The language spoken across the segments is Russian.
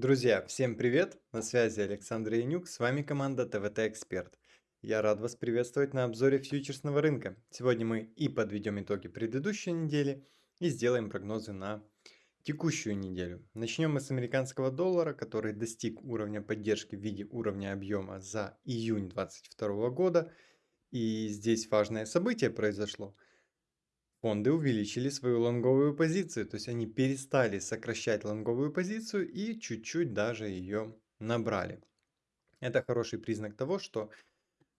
Друзья, всем привет! На связи Александр Янюк, с вами команда ТВТ Эксперт. Я рад вас приветствовать на обзоре фьючерсного рынка. Сегодня мы и подведем итоги предыдущей недели, и сделаем прогнозы на текущую неделю. Начнем мы с американского доллара, который достиг уровня поддержки в виде уровня объема за июнь 2022 года. И здесь важное событие произошло – фонды увеличили свою лонговую позицию, то есть они перестали сокращать лонговую позицию и чуть-чуть даже ее набрали. Это хороший признак того, что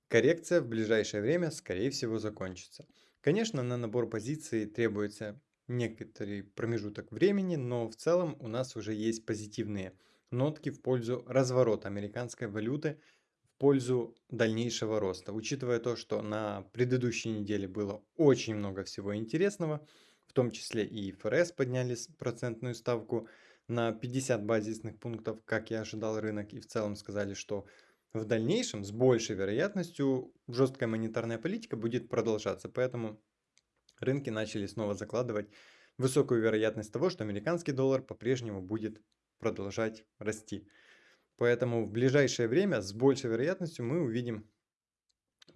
коррекция в ближайшее время скорее всего закончится. Конечно, на набор позиций требуется некоторый промежуток времени, но в целом у нас уже есть позитивные нотки в пользу разворота американской валюты – пользу дальнейшего роста. Учитывая то, что на предыдущей неделе было очень много всего интересного, в том числе и ФРС подняли процентную ставку на 50 базисных пунктов, как и ожидал рынок, и в целом сказали, что в дальнейшем с большей вероятностью жесткая монетарная политика будет продолжаться. Поэтому рынки начали снова закладывать высокую вероятность того, что американский доллар по-прежнему будет продолжать расти. Поэтому в ближайшее время с большей вероятностью мы увидим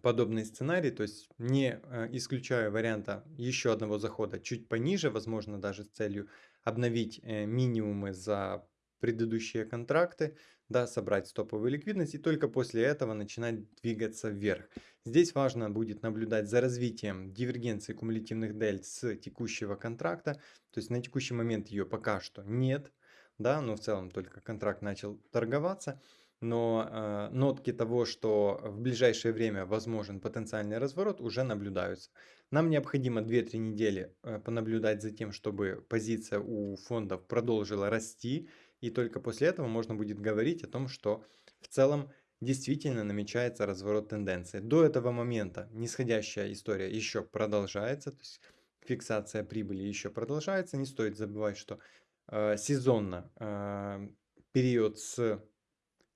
подобный сценарий, то есть не э, исключая варианта еще одного захода чуть пониже, возможно даже с целью обновить э, минимумы за предыдущие контракты, да, собрать стоповую ликвидность и только после этого начинать двигаться вверх. Здесь важно будет наблюдать за развитием дивергенции кумулятивных дельт с текущего контракта, то есть на текущий момент ее пока что нет, да, но в целом только контракт начал торговаться, но э, нотки того, что в ближайшее время возможен потенциальный разворот, уже наблюдаются. Нам необходимо 2-3 недели э, понаблюдать за тем, чтобы позиция у фондов продолжила расти, и только после этого можно будет говорить о том, что в целом действительно намечается разворот тенденции. До этого момента нисходящая история еще продолжается, то есть фиксация прибыли еще продолжается. Не стоит забывать, что сезонно э, период с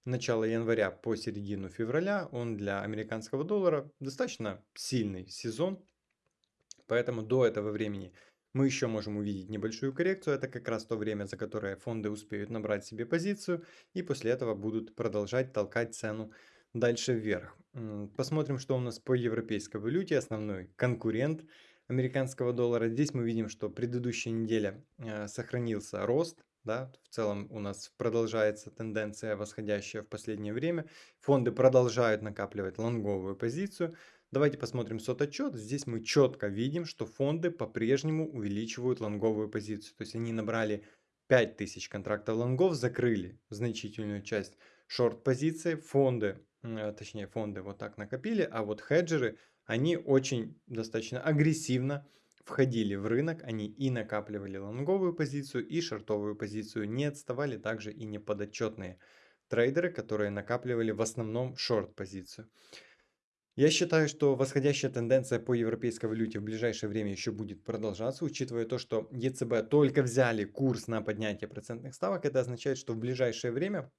начала января по середину февраля, он для американского доллара достаточно сильный сезон, поэтому до этого времени мы еще можем увидеть небольшую коррекцию, это как раз то время, за которое фонды успеют набрать себе позицию и после этого будут продолжать толкать цену дальше вверх. Посмотрим, что у нас по европейской валюте, основной конкурент – американского доллара. Здесь мы видим, что предыдущая неделя э, сохранился рост. Да, в целом у нас продолжается тенденция восходящая в последнее время. Фонды продолжают накапливать лонговую позицию. Давайте посмотрим сот-отчет. Здесь мы четко видим, что фонды по-прежнему увеличивают лонговую позицию. То есть они набрали 5000 контрактов лонгов, закрыли значительную часть шорт-позиции. Фонды, э, точнее фонды вот так накопили, а вот хеджеры они очень достаточно агрессивно входили в рынок, они и накапливали лонговую позицию, и шортовую позицию, не отставали также и неподотчетные трейдеры, которые накапливали в основном шорт-позицию. Я считаю, что восходящая тенденция по европейской валюте в ближайшее время еще будет продолжаться, учитывая то, что ЕЦБ только взяли курс на поднятие процентных ставок. Это означает, что в ближайшее время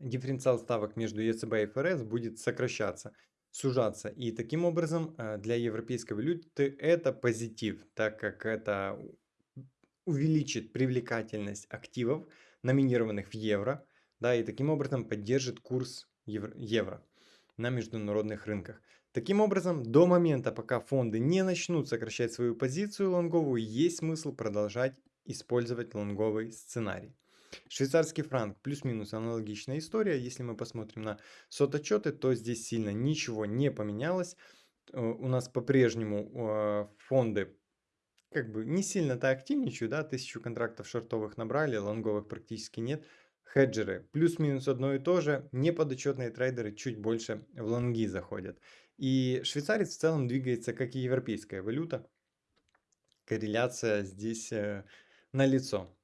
дифференциал ставок между ЕЦБ и ФРС будет сокращаться сужаться. И таким образом э, для европейской валюты это позитив, так как это увеличит привлекательность активов, номинированных в евро, да, и таким образом поддержит курс евро на международных рынках. Таким образом, до момента, пока фонды не начнут сокращать свою позицию лонговую, есть смысл продолжать использовать лонговый сценарий. Швейцарский франк плюс-минус аналогичная история. Если мы посмотрим на сототчеты, то здесь сильно ничего не поменялось. Э, у нас по-прежнему э, фонды как бы не сильно-то активничают, да, тысячу контрактов шортовых набрали, лонговых практически нет. Хеджеры плюс-минус одно и то же, неподотчетные трейдеры чуть больше в лонги заходят. И швейцарец в целом двигается как и европейская валюта. Корреляция здесь э, налицо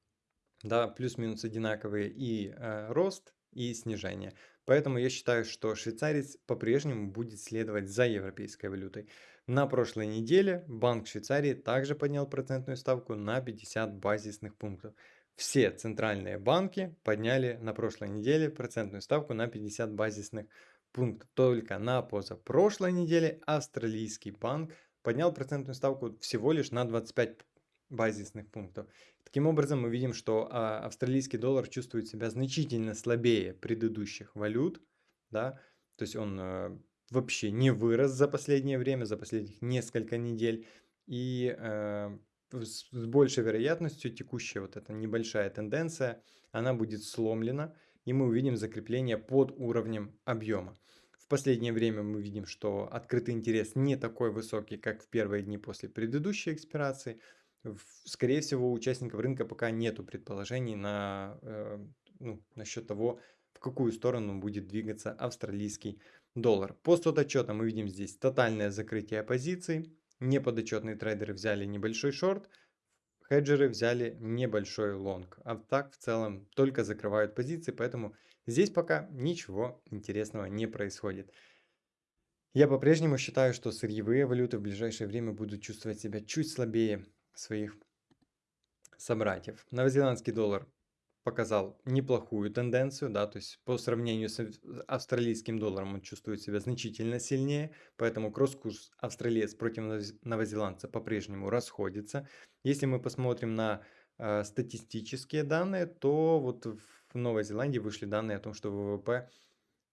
да, плюс-минус одинаковые и э, рост, и снижение. Поэтому я считаю, что швейцарец по-прежнему будет следовать за европейской валютой. На прошлой неделе Банк Швейцарии также поднял процентную ставку на 50 базисных пунктов. Все центральные банки подняли на прошлой неделе процентную ставку на 50 базисных пунктов. Только на позапрошлой неделе австралийский банк поднял процентную ставку всего лишь на 25 базисных пунктов. Таким образом, мы видим, что а, австралийский доллар чувствует себя значительно слабее предыдущих валют, да, то есть он э, вообще не вырос за последнее время, за последних несколько недель, и с, с большей вероятностью текущая вот эта небольшая тенденция, она будет сломлена, и мы увидим закрепление под уровнем объема. В последнее время мы видим, что открытый интерес не такой высокий, как в первые дни после предыдущей экспирации. Скорее всего, у участников рынка пока нету предположений на, э, ну, насчет того, в какую сторону будет двигаться австралийский доллар. По отчета мы видим здесь тотальное закрытие позиций. Неподотчетные трейдеры взяли небольшой шорт, хеджеры взяли небольшой лонг. А так в целом только закрывают позиции, поэтому здесь пока ничего интересного не происходит. Я по-прежнему считаю, что сырьевые валюты в ближайшее время будут чувствовать себя чуть слабее своих собратьев. Новозеландский доллар показал неплохую тенденцию, да, то есть по сравнению с австралийским долларом он чувствует себя значительно сильнее, поэтому кросс-курс австралиец против новозеландца по-прежнему расходится. Если мы посмотрим на э, статистические данные, то вот в Новой Зеландии вышли данные о том, что ВВП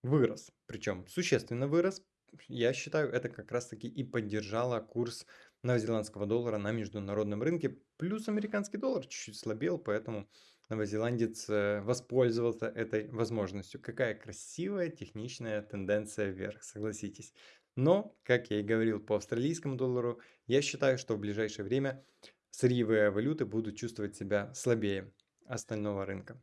вырос, причем существенно вырос. Я считаю, это как раз таки и поддержало курс новозеландского доллара на международном рынке. Плюс американский доллар чуть-чуть слабел, поэтому новозеландец э, воспользовался этой возможностью. Какая красивая техничная тенденция вверх, согласитесь. Но, как я и говорил по австралийскому доллару, я считаю, что в ближайшее время сырьевые валюты будут чувствовать себя слабее остального рынка.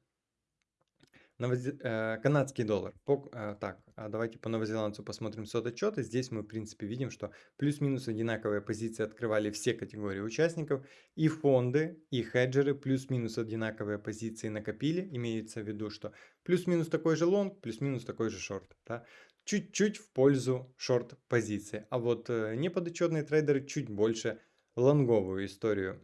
Новозе... Э, канадский доллар. По... Э, так, а давайте по новозеландцу посмотрим сототчеты. Здесь мы, в принципе, видим, что плюс-минус одинаковые позиции открывали все категории участников. И фонды, и хеджеры плюс-минус одинаковые позиции накопили. Имеется в виду, что плюс-минус такой же лонг, плюс-минус такой же шорт. Да? Чуть-чуть в пользу шорт позиции. А вот э, неподотчетные трейдеры чуть больше лонговую историю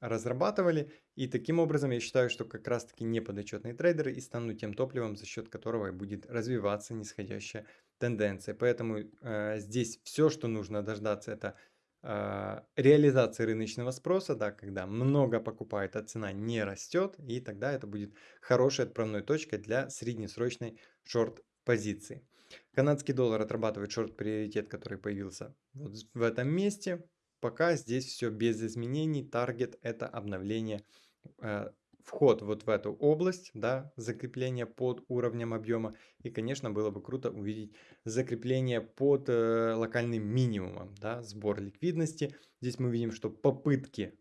разрабатывали. И таким образом я считаю, что как раз таки неподотчетные трейдеры и станут тем топливом, за счет которого будет развиваться нисходящая тенденция. Поэтому э, здесь все, что нужно дождаться, это э, реализации рыночного спроса, да, когда много покупает, а цена не растет, и тогда это будет хорошей отправной точкой для среднесрочной шорт-позиции. Канадский доллар отрабатывает шорт-приоритет, который появился вот в этом месте. Пока здесь все без изменений. Таргет это обновление, э, вход вот в эту область, да, закрепление под уровнем объема. И, конечно, было бы круто увидеть закрепление под э, локальным минимумом, да, сбор ликвидности. Здесь мы видим, что попытки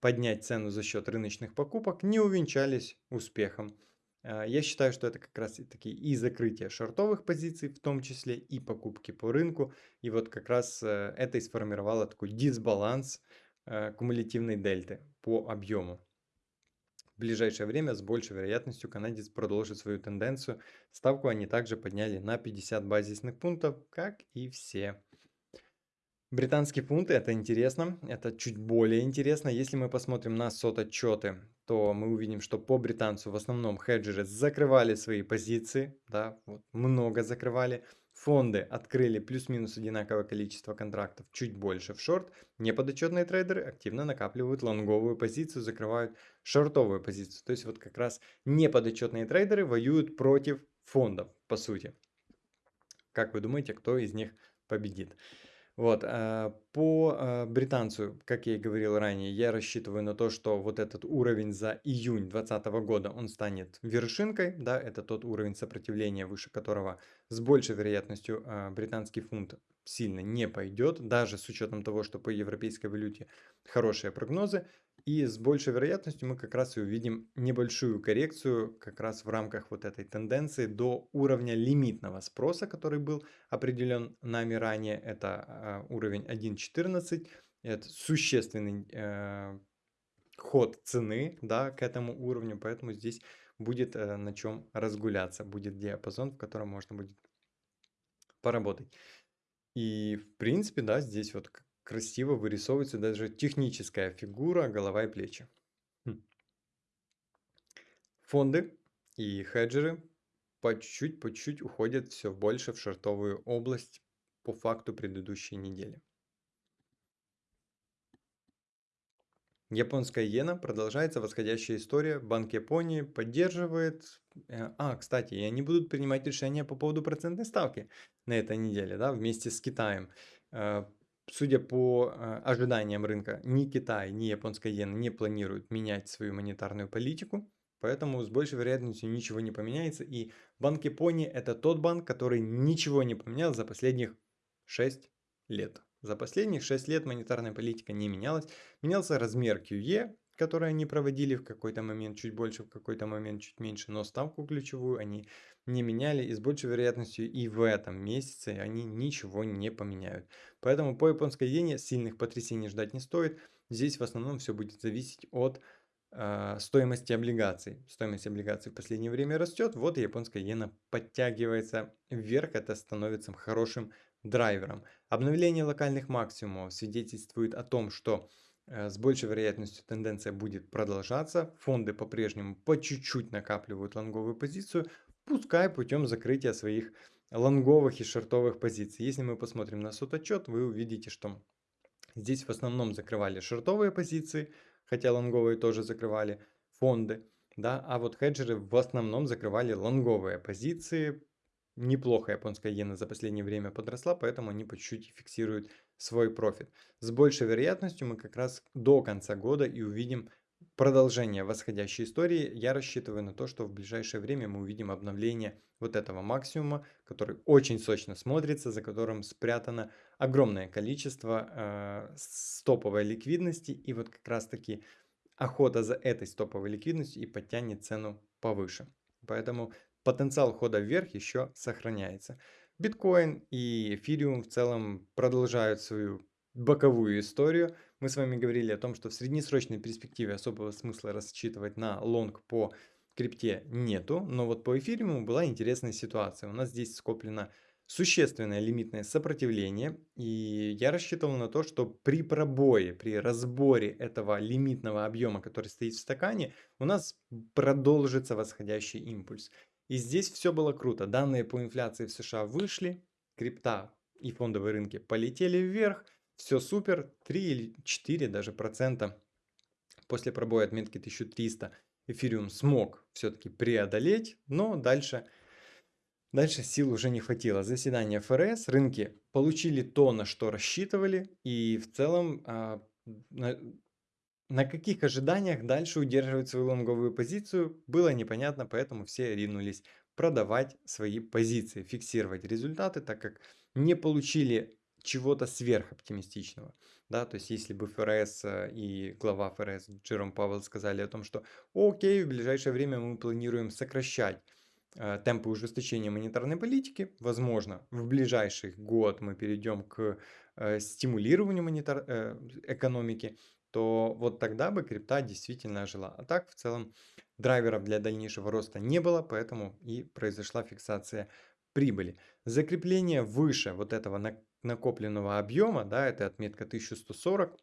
поднять цену за счет рыночных покупок не увенчались успехом. А, я считаю, что это как раз и таки и закрытие шортовых позиций, в том числе и покупки по рынку. И вот как раз э, это и сформировало такой дисбаланс э, кумулятивной дельты по объему. В ближайшее время с большей вероятностью канадец продолжит свою тенденцию. Ставку они также подняли на 50 базисных пунктов, как и все Британский фунт, это интересно, это чуть более интересно. Если мы посмотрим на сот-отчеты, то мы увидим, что по британцу в основном хеджеры закрывали свои позиции, да, вот, много закрывали. Фонды открыли плюс-минус одинаковое количество контрактов, чуть больше в шорт. Неподотчетные трейдеры активно накапливают лонговую позицию, закрывают шортовую позицию. То есть вот как раз неподотчетные трейдеры воюют против фондов, по сути. Как вы думаете, кто из них победит? Вот, а, по а, британцу, как я и говорил ранее, я рассчитываю на то, что вот этот уровень за июнь 2020 года, он станет вершинкой, да, это тот уровень сопротивления, выше которого с большей вероятностью а, британский фунт сильно не пойдет, даже с учетом того, что по европейской валюте хорошие прогнозы, и с большей вероятностью мы как раз и увидим небольшую коррекцию как раз в рамках вот этой тенденции до уровня лимитного спроса, который был определен нами ранее. Это э, уровень 1.14. Это существенный э, ход цены да, к этому уровню, поэтому здесь будет э, на чем разгуляться. Будет диапазон, в котором можно будет поработать. И в принципе, да, здесь вот красиво вырисовывается даже техническая фигура, голова и плечи. Хм. Фонды и хеджеры по чуть-чуть, по чуть-чуть уходят все больше в шортовую область по факту предыдущей недели. Японская иена, продолжается восходящая история. Банк Японии поддерживает. э, А, кстати, и они будут принимать решения по поводу процентной ставки на этой неделе, да, вместе с Китаем. Судя по э, ожиданиям рынка, ни Китай, ни японская иена не планируют менять свою монетарную политику, поэтому с большей вероятностью ничего не поменяется. И Банк Японии это тот банк, который ничего не поменял за последних 6 лет. За последних 6 лет монетарная политика не менялась. Менялся размер QE, который они проводили в какой-то момент чуть больше, в какой-то момент чуть меньше, но ставку ключевую они не меняли и с большей вероятностью и в этом месяце они ничего не поменяют. Поэтому по японской иене сильных потрясений ждать не стоит. Здесь в основном все будет зависеть от э, стоимости облигаций. Стоимость облигаций в последнее время растет, вот и японская иена подтягивается вверх, это становится хорошим драйвером. Обновление локальных максимумов свидетельствует о том, что с большей вероятностью тенденция будет продолжаться. Фонды по-прежнему по чуть-чуть накапливают лонговую позицию, пускай путем закрытия своих лонговых и шортовых позиций. Если мы посмотрим на сот-отчет, вы увидите, что здесь в основном закрывали шортовые позиции, хотя лонговые тоже закрывали фонды. Да, а вот хеджеры в основном закрывали лонговые позиции. Неплохо японская иена за последнее время подросла, поэтому они по чуть-чуть фиксируют свой профит. С большей вероятностью мы как раз до конца года и увидим продолжение восходящей истории, я рассчитываю на то, что в ближайшее время мы увидим обновление вот этого максимума, который очень сочно смотрится, за которым спрятано огромное количество э, стоповой ликвидности. И вот как раз таки охота за этой стоповой ликвидностью и подтянет цену повыше. Поэтому потенциал хода вверх еще сохраняется. Биткоин и эфириум в целом продолжают свою боковую историю. Мы с вами говорили о том, что в среднесрочной перспективе особого смысла рассчитывать на лонг по крипте нету, но вот по эфириуму была интересная ситуация. У нас здесь скоплено существенное лимитное сопротивление, и я рассчитывал на то, что при пробое, при разборе этого лимитного объема, который стоит в стакане, у нас продолжится восходящий импульс. И здесь все было круто. Данные по инфляции в США вышли, крипта и фондовые рынки полетели вверх, все супер, 3 или 4 даже процента после пробоя отметки 1300 эфириум смог все-таки преодолеть, но дальше, дальше сил уже не хватило. Заседание ФРС, рынки получили то, на что рассчитывали, и в целом а, на, каких ожиданиях дальше удерживать свою лонговую позицию было непонятно, поэтому все ринулись продавать свои позиции, фиксировать результаты, так как не получили чего-то сверхоптимистичного. Да, то есть если бы ФРС э, и глава ФРС Джером Пауэлл сказали о том, что окей, в ближайшее время мы планируем сокращать э, темпы ужесточения монетарной политики, возможно, в ближайший год мы перейдем к э, стимулированию монетар... э, экономики, то вот тогда бы крипта действительно жила. А так в целом драйверов для дальнейшего роста не было, поэтому и произошла фиксация прибыли. Закрепление выше вот этого накопленного объема, да, это отметка 1140,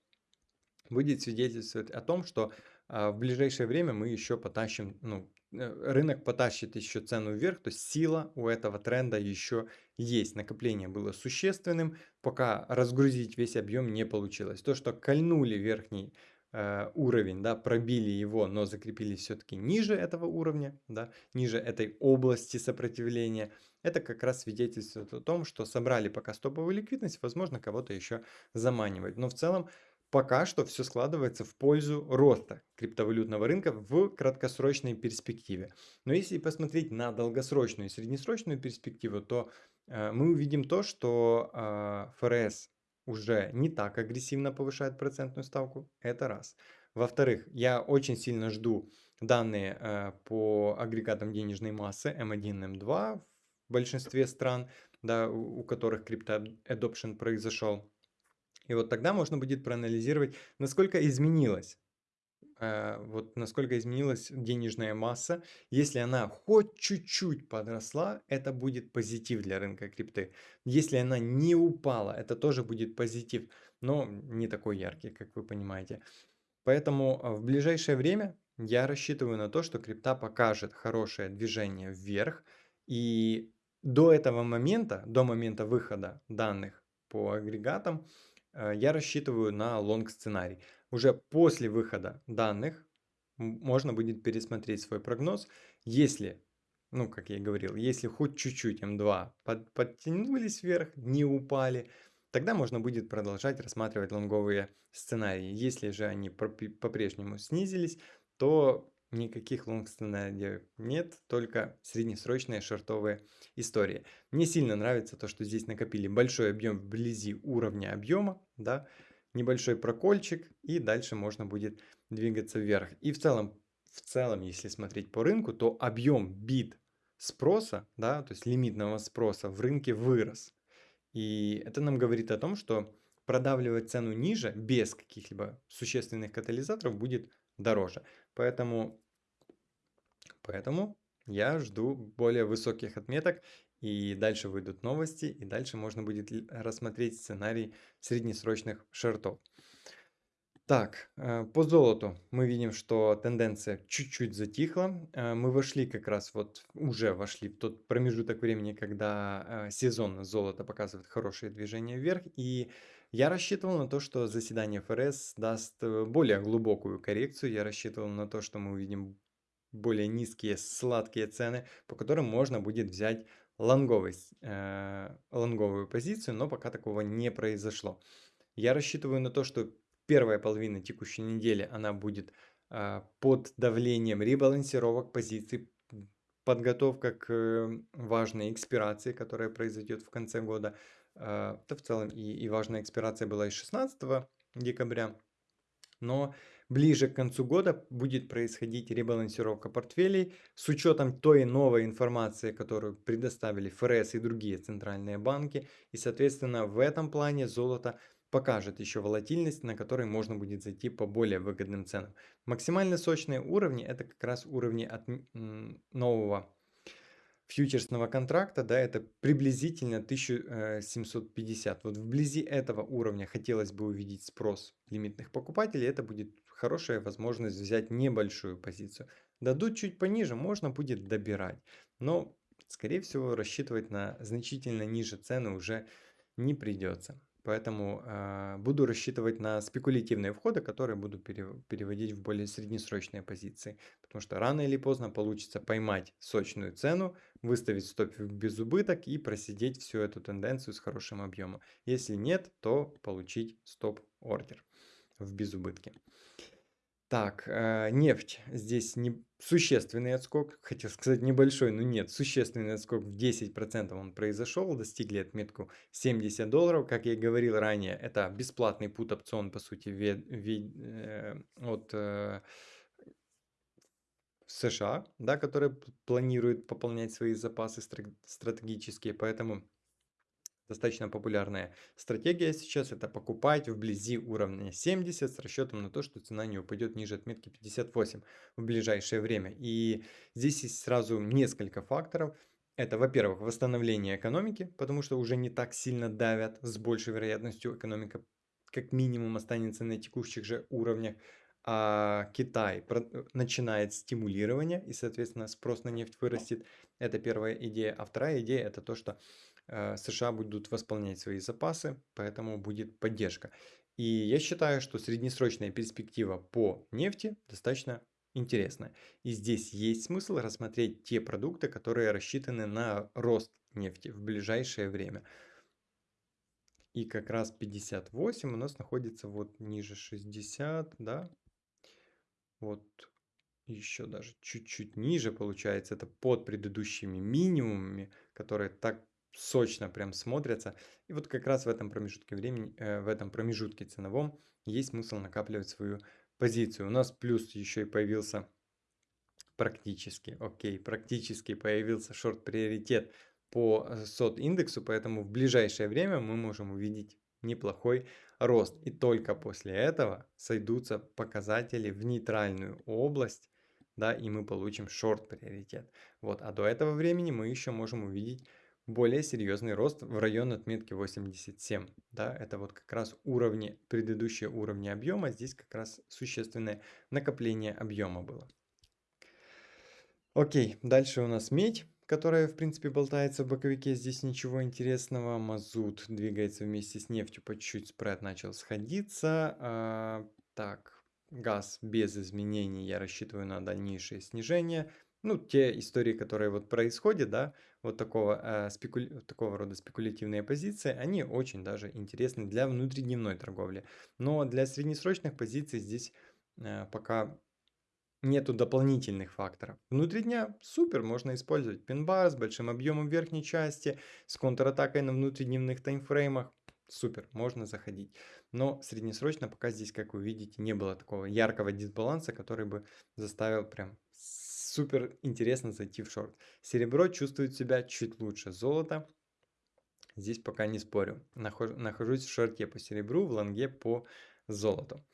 будет свидетельствовать о том, что а, в ближайшее время мы еще потащим, ну, э, рынок потащит еще цену вверх, то есть сила у этого тренда еще есть. Накопление было существенным, пока разгрузить весь объем не получилось. То, что кольнули верхний э, уровень, да, пробили его, но закрепились все-таки ниже этого уровня, да, ниже этой области сопротивления, это как раз свидетельствует о том, что собрали пока стоповую ликвидность, возможно, кого-то еще заманивать. Но в целом пока что все складывается в пользу роста криптовалютного рынка в краткосрочной перспективе. Но если посмотреть на долгосрочную и среднесрочную перспективу, то э, мы увидим то, что э, ФРС уже не так агрессивно повышает процентную ставку. Это раз. Во-вторых, я очень сильно жду данные э, по агрегатам денежной массы M1, M2 в большинстве стран, да, у, у которых криптоадопшн произошел. И вот тогда можно будет проанализировать, насколько изменилась Э, вот насколько изменилась денежная масса. Если она хоть чуть-чуть подросла, это будет позитив для рынка крипты. Если она не упала, это тоже будет позитив, но не такой яркий, как вы понимаете. Поэтому э, в ближайшее время я рассчитываю на то, что крипта покажет хорошее движение вверх. И до этого момента, до момента выхода данных по агрегатам, я рассчитываю на long сценарий. уже после выхода данных можно будет пересмотреть свой прогноз, если, ну, как я и говорил, если хоть чуть-чуть М2 под, подтянулись вверх, не упали, тогда можно будет продолжать рассматривать лонговые сценарии. Если же они по-прежнему снизились, то никаких long сценариев нет, только среднесрочные шортовые истории. Мне сильно нравится то, что здесь накопили большой объем вблизи уровня объема, да, небольшой прокольчик, и дальше можно будет двигаться вверх. И в целом, в целом, если смотреть по рынку, то объем бит спроса, да, то есть лимитного спроса в рынке вырос. И это нам говорит о том, что продавливать цену ниже без каких-либо существенных катализаторов будет дороже. Поэтому, поэтому я жду более высоких отметок и дальше выйдут новости, и дальше можно будет рассмотреть сценарий среднесрочных шортов. Так, э, по золоту мы видим, что тенденция чуть-чуть затихла. Э, мы вошли как раз вот, уже вошли в тот промежуток времени, когда э, сезон золота показывает хорошее движение вверх. И я рассчитывал на то, что заседание ФРС даст более глубокую коррекцию. Я рассчитывал на то, что мы увидим более низкие сладкие цены, по которым можно будет взять лонговый, э, лонговую позицию, но пока такого не произошло. Я рассчитываю на то, что первая половина текущей недели она будет э, под давлением ребалансировок позиций, подготовка к э, важной экспирации, которая произойдет в конце года. Э, да в целом и, и важная экспирация была и 16 декабря. Но ближе к концу года будет происходить ребалансировка портфелей с учетом той новой информации, которую предоставили ФРС и другие центральные банки. И, соответственно, в этом плане золото покажет еще волатильность, на которой можно будет зайти по более выгодным ценам. Максимально сочные уровни это как раз уровни от нового фьючерсного контракта, да, это приблизительно 1750. Вот вблизи этого уровня хотелось бы увидеть спрос лимитных покупателей, это будет хорошая возможность взять небольшую позицию. Дадут чуть пониже, можно будет добирать, но, скорее всего, рассчитывать на значительно ниже цены уже не придется. Поэтому э, буду рассчитывать на спекулятивные входы, которые буду переводить в более среднесрочные позиции. Потому что рано или поздно получится поймать сочную цену, выставить стоп в безубыток и просидеть всю эту тенденцию с хорошим объемом. Если нет, то получить стоп-ордер в безубытке. Так, э, нефть. Здесь не существенный отскок, хотел сказать небольшой, но нет, существенный отскок в 10% он произошел, достигли отметку 70 долларов. Как я и говорил ранее, это бесплатный пут опцион, по сути, ве, ве, э, от э, США, да, который планирует пополнять свои запасы стратегические, поэтому Достаточно популярная стратегия сейчас это покупать вблизи уровня 70 с расчетом на то, что цена не упадет ниже отметки 58 в ближайшее время. И здесь есть сразу несколько факторов. Это, во-первых, восстановление экономики, потому что уже не так сильно давят, с большей вероятностью экономика как минимум останется на текущих же уровнях. А Китай начинает стимулирование и, соответственно, спрос на нефть вырастет. Это первая идея. А вторая идея это то, что Э, США будут восполнять свои запасы, поэтому будет поддержка. И я считаю, что среднесрочная перспектива по нефти достаточно интересная. И здесь есть смысл рассмотреть те продукты, которые рассчитаны на рост нефти в ближайшее время. И как раз 58 у нас находится вот ниже 60, да. Вот еще даже чуть-чуть ниже получается. Это под предыдущими минимумами, которые так сочно прям смотрятся. И вот как раз в этом промежутке времени, э, в этом промежутке ценовом есть смысл накапливать свою позицию. У нас плюс еще и появился практически, окей, практически появился шорт-приоритет по э, сот индексу, поэтому в ближайшее время мы можем увидеть неплохой рост. И только после этого сойдутся показатели в нейтральную область, да, и мы получим шорт-приоритет. Вот, а до этого времени мы еще можем увидеть более серьезный рост в район отметки 87. Да, это вот как раз уровни, предыдущие уровни объема, здесь как раз существенное накопление объема было. Окей, дальше у нас медь, которая в принципе болтается в боковике, здесь ничего интересного. Мазут двигается вместе с нефтью, по чуть-чуть спред начал сходиться. А, Так, газ без изменений, я рассчитываю на дальнейшее снижение. Ну, те истории, которые вот происходят, да, вот такого, э, спекуля... такого рода спекулятивные позиции, они очень даже интересны для внутридневной торговли. Но для среднесрочных позиций здесь э, пока нету дополнительных факторов. Внутри дня супер, можно использовать пин-бар с большим объемом верхней части, с контратакой на внутридневных таймфреймах. Супер, можно заходить. Но среднесрочно пока здесь, как вы видите, не было такого яркого дисбаланса, который бы заставил прям супер интересно зайти в шорт. Серебро чувствует себя чуть лучше. Золото здесь пока не спорю. Нахожусь в шорте по серебру, в лонге по золоту.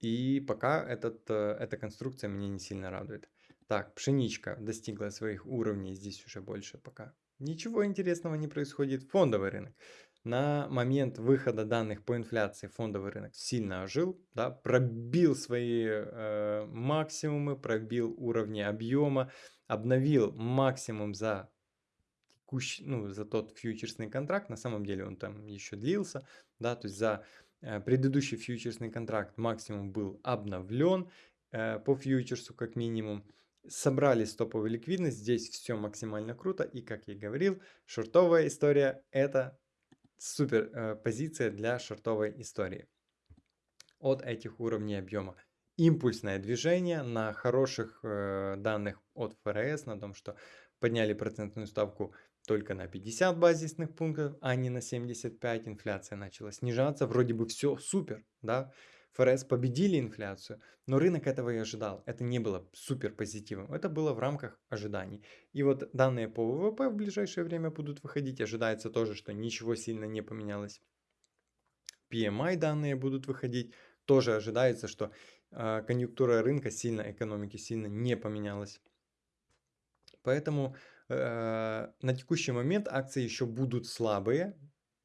И пока этот, э, эта конструкция меня не сильно радует. Так, пшеничка достигла своих уровней, здесь уже больше пока ничего интересного не происходит. Фондовый рынок. На момент выхода данных по инфляции фондовый рынок сильно ожил, да, пробил свои э, максимумы, пробил уровни объема, обновил максимум за текущий, ну, за тот фьючерсный контракт. На самом деле он там еще длился, да, то есть за предыдущий фьючерсный контракт максимум был обновлен э, по фьючерсу как минимум. Собрали стоповую ликвидность, здесь все максимально круто. И как я и говорил, шортовая история это супер э, позиция для шортовой истории. От этих уровней объема. Импульсное движение на хороших данных от ФРС, на том, что подняли процентную ставку только на 50 базисных пунктов, а не на 75. Инфляция начала снижаться. Вроде бы все супер, да. ФРС победили инфляцию, но рынок этого и ожидал. Это не было супер позитивом, это было в рамках ожиданий. И вот данные по ВВП в ближайшее время будут выходить. Ожидается тоже, что ничего сильно не поменялось. PMI данные будут выходить. Тоже ожидается, что э, конъюнктура рынка сильно, экономики сильно не поменялась. Поэтому на текущий момент акции еще будут слабые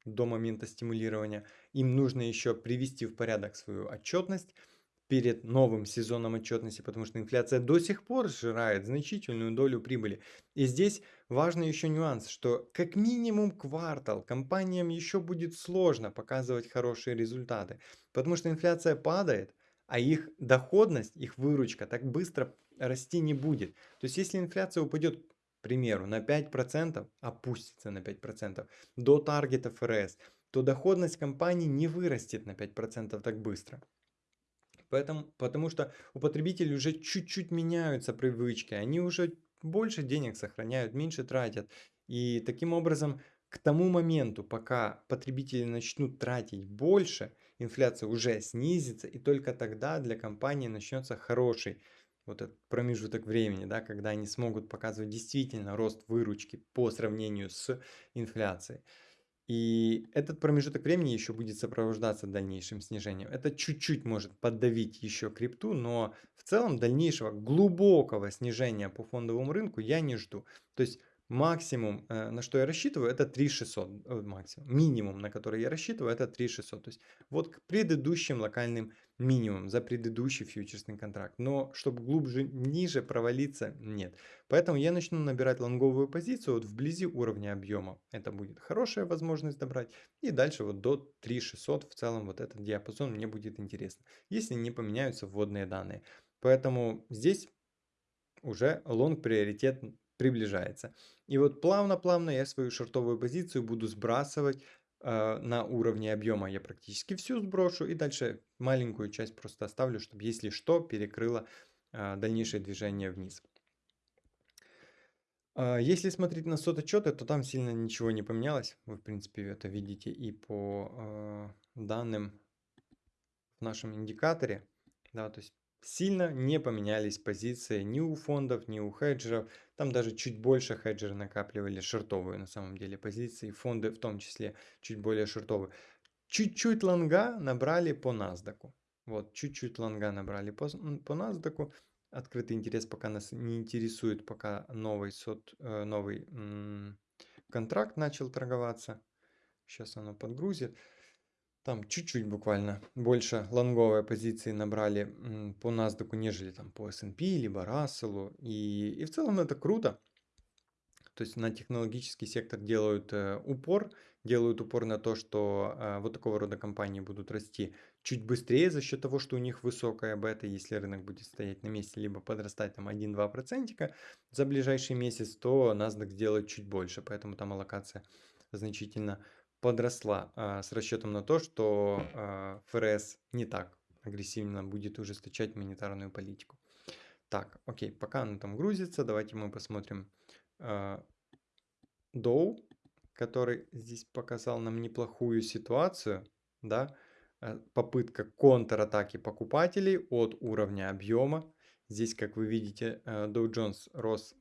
до момента стимулирования. Им нужно еще привести в порядок свою отчетность перед новым сезоном отчетности, потому что инфляция до сих пор сжирает значительную долю прибыли. И здесь важный еще нюанс, что как минимум квартал компаниям еще будет сложно показывать хорошие результаты, потому что инфляция падает, а их доходность, их выручка так быстро расти не будет. То есть если инфляция упадет примеру, на 5%, опустится на 5% до таргета ФРС, то доходность компании не вырастет на 5% так быстро. Поэтому, потому что у потребителей уже чуть-чуть меняются привычки, они уже больше денег сохраняют, меньше тратят. И таким образом, к тому моменту, пока потребители начнут тратить больше, инфляция уже снизится, и только тогда для компании начнется хороший вот этот промежуток времени, да, когда они смогут показывать действительно рост выручки по сравнению с инфляцией. И этот промежуток времени еще будет сопровождаться дальнейшим снижением. Это чуть-чуть может поддавить еще крипту, но в целом дальнейшего глубокого снижения по фондовому рынку я не жду. То есть Максимум, э, на что я рассчитываю, это 3600. Э, максимум. Минимум, на который я рассчитываю, это 3600. То есть вот к предыдущим локальным минимумам за предыдущий фьючерсный контракт. Но чтобы глубже, ниже провалиться, нет. Поэтому я начну набирать лонговую позицию вот вблизи уровня объема. Это будет хорошая возможность добрать. И дальше вот до 3600 в целом вот этот диапазон мне будет интересно. Если не поменяются вводные данные. Поэтому здесь уже лонг приоритет приближается. И вот плавно-плавно я свою шортовую позицию буду сбрасывать э, на уровне объема. Я практически всю сброшу и дальше маленькую часть просто оставлю, чтобы если что перекрыло э, дальнейшее движение вниз. Э, если смотреть на сот отчеты, то там сильно ничего не поменялось. Вы в принципе это видите и по э, данным в нашем индикаторе. Да, то есть сильно не поменялись позиции ни у фондов, ни у хеджеров. Там даже чуть больше хеджеры накапливали шортовые на самом деле позиции. Фонды в том числе чуть более шортовые. Чуть-чуть лонга набрали по NASDAQ. Вот, чуть-чуть лонга набрали по, по NASDAQ. Открытый интерес пока нас не интересует, пока новый, сот, э, новый контракт начал торговаться. Сейчас оно подгрузит. Там чуть-чуть буквально больше лонговые позиции набрали по NASDAQ, нежели там по S&P, либо Russell. И, и в целом это круто. То есть на технологический сектор делают э, упор, делают упор на то, что э, вот такого рода компании будут расти чуть быстрее за счет того, что у них высокая бета, если рынок будет стоять на месте, либо подрастать там 1-2 процентика за ближайший месяц, то NASDAQ сделает чуть больше, поэтому там аллокация значительно подросла а, с расчетом на то, что а, ФРС не так агрессивно будет ужесточать монетарную политику. Так, окей, пока оно там грузится, давайте мы посмотрим а, который здесь показал нам неплохую ситуацию, да, э, попытка контратаки покупателей от уровня объема. Здесь, как вы видите, э, Dow Jones рос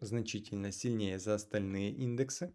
значительно сильнее за остальные индексы,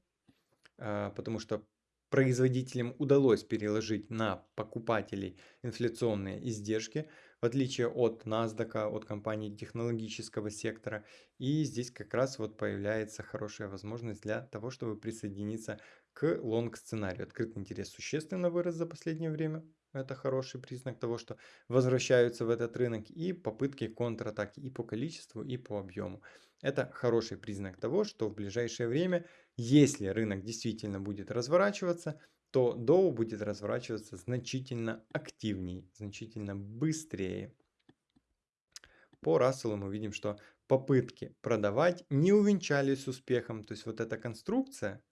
а, потому что производителям удалось переложить на покупателей инфляционные издержки, в отличие от NASDAQ, от компаний технологического сектора. И здесь как раз вот появляется хорошая возможность для того, чтобы присоединиться к лонг-сценарию. Открытый интерес существенно вырос за последнее время. Это хороший признак того, что возвращаются в этот рынок и попытки контратаки и по количеству, и по объему. Это хороший признак того, что в ближайшее время, если рынок действительно будет разворачиваться, то Dow будет разворачиваться значительно активнее, значительно быстрее. По Расселу мы видим, что попытки продавать не увенчались успехом. То есть вот эта конструкция,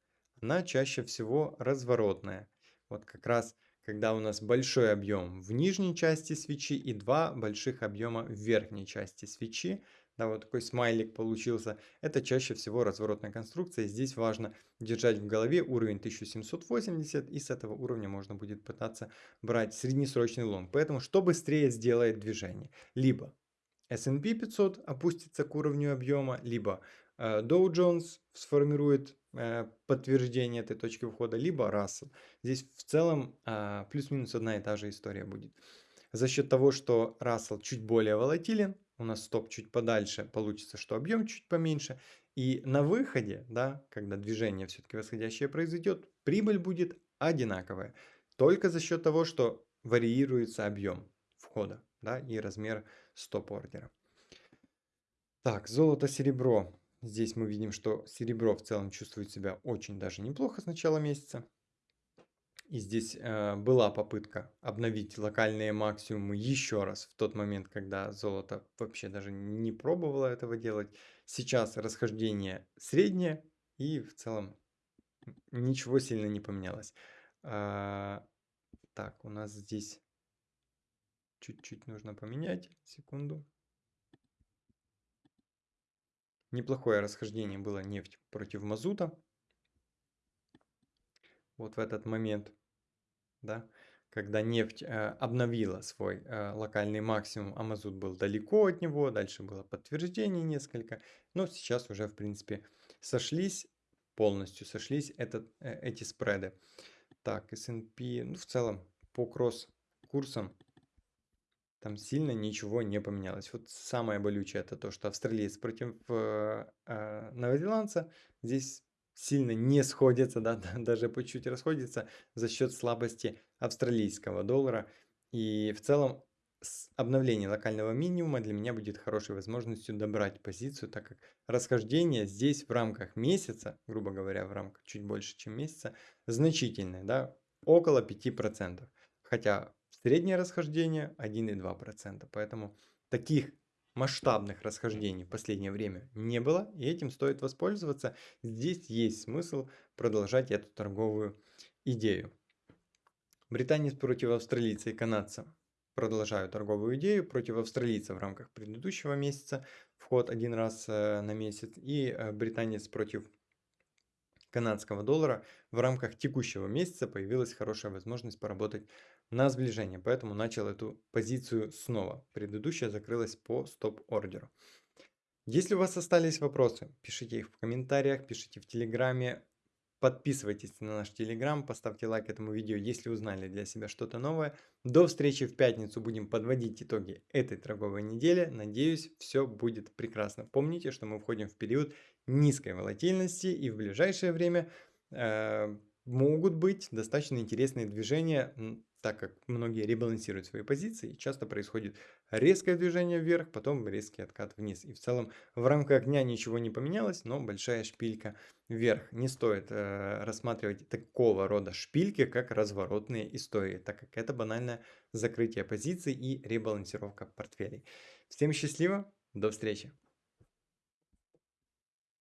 она чаще всего разворотная. Вот как раз когда у нас большой объем в нижней части свечи и два больших объема в верхней части свечи, да, вот такой смайлик получился. Это чаще всего разворотная конструкция. Здесь важно держать в голове уровень 1780, и с этого уровня можно будет пытаться брать среднесрочный лонг. Поэтому что быстрее сделает движение? Либо S&P 500 опустится к уровню объема, либо э, Dow Jones сформирует э, подтверждение этой точки входа, либо Russell. Здесь в целом э, плюс-минус одна и та же история будет. За счет того, что Russell чуть более волатилен, у нас стоп чуть подальше, получится, что объем чуть поменьше. И на выходе, да, когда движение все-таки восходящее произойдет, прибыль будет одинаковая. Только за счет того, что варьируется объем входа да, и размер стоп-ордера. Так, золото-серебро. Здесь мы видим, что серебро в целом чувствует себя очень даже неплохо с начала месяца. И здесь э, была попытка обновить локальные максимумы еще раз в тот момент, когда золото вообще даже не пробовало этого делать. Сейчас расхождение среднее и в целом ничего сильно не поменялось. А, так, у нас здесь чуть-чуть нужно поменять. Секунду. Неплохое расхождение было нефть против мазута. Вот в этот момент да, когда нефть э, обновила свой э, локальный максимум, а мазут был далеко от него, дальше было подтверждение несколько, но сейчас уже в принципе сошлись, полностью сошлись этот, э, эти спреды. Так, S&P, ну в целом по кросс-курсам там сильно ничего не поменялось. Вот самое болючее это то, что австралиец против э, э, новозеландца здесь сильно не сходятся, да, даже по чуть расходятся за счет слабости австралийского доллара. И в целом обновление локального минимума для меня будет хорошей возможностью добрать позицию, так как расхождение здесь в рамках месяца, грубо говоря, в рамках чуть больше, чем месяца, значительное, да, около 5%. Хотя среднее расхождение 1,2%. Поэтому таких масштабных расхождений в последнее время не было, и этим стоит воспользоваться. Здесь есть смысл продолжать эту торговую идею. Британец против австралийца и канадца. Продолжаю торговую идею против австралийца в рамках предыдущего месяца, вход один раз э, на месяц, и э, британец против канадского доллара в рамках текущего месяца появилась хорошая возможность поработать на сближение, поэтому начал эту позицию снова. Предыдущая закрылась по стоп-ордеру. Если у вас остались вопросы, пишите их в комментариях, пишите в Телеграме, подписывайтесь на наш Телеграм, поставьте лайк этому видео, если узнали для себя что-то новое. До встречи в пятницу, будем подводить итоги этой торговой недели. Надеюсь, все будет прекрасно. Помните, что мы входим в период низкой волатильности и в ближайшее время... Э могут быть достаточно интересные движения так как многие ребалансируют свои позиции, часто происходит резкое движение вверх, потом резкий откат вниз. И в целом в рамках дня ничего не поменялось, но большая шпилька вверх. Не стоит э, рассматривать такого рода шпильки, как разворотные истории, так как это банальное закрытие позиций и ребалансировка портфелей. Всем счастливо, до встречи!